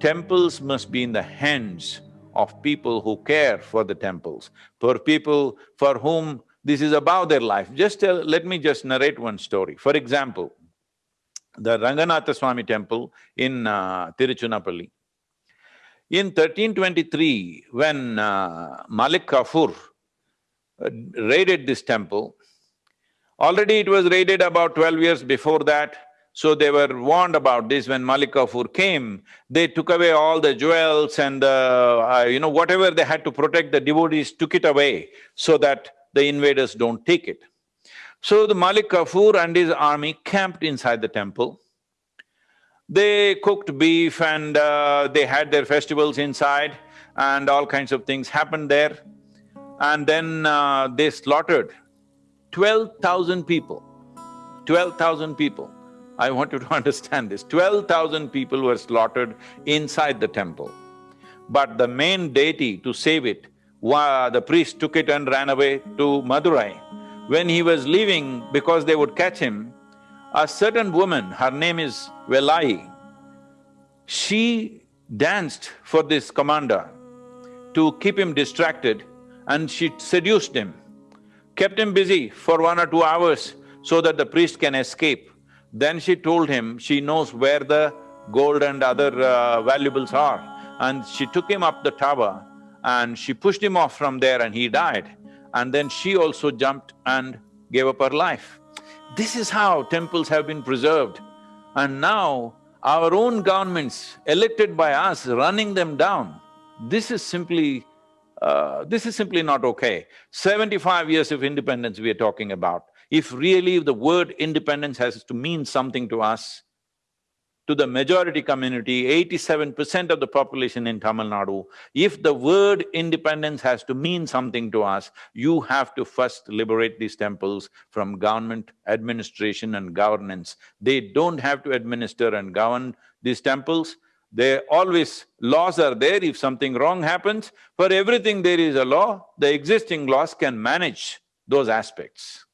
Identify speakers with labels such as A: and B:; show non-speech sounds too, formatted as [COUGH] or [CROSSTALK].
A: temples must be in the hands of people who care for the temples, for people for whom this is above their life. Just tell, let me just narrate one story. For example, the Ranganatha Swami temple in uh. In 1323, when uh, Malik Kafur uh, raided this temple, already it was raided about twelve years before that, so they were warned about this when Malik Kafur came, they took away all the jewels and the, uh, you know, whatever they had to protect the devotees took it away so that the invaders don't take it. So the Malik Kafur and his army camped inside the temple. They cooked beef and uh, they had their festivals inside and all kinds of things happened there. And then uh, they slaughtered twelve thousand people, twelve thousand people. I want you to [LAUGHS] understand this, twelve thousand people were slaughtered inside the temple. But the main deity to save it, the priest took it and ran away to Madurai. When he was leaving, because they would catch him, a certain woman, her name is Velai, she danced for this commander to keep him distracted and she seduced him, kept him busy for one or two hours so that the priest can escape. Then she told him she knows where the gold and other uh, valuables are and she took him up the tower and she pushed him off from there and he died. And then she also jumped and gave up her life. This is how temples have been preserved. And now our own governments elected by us running them down, this is simply… Uh, this is simply not okay. Seventy-five years of independence we are talking about. If really the word independence has to mean something to us, to the majority community, eighty-seven percent of the population in Tamil Nadu, if the word independence has to mean something to us, you have to first liberate these temples from government administration and governance. They don't have to administer and govern these temples, they always… laws are there, if something wrong happens, for everything there is a law, the existing laws can manage those aspects.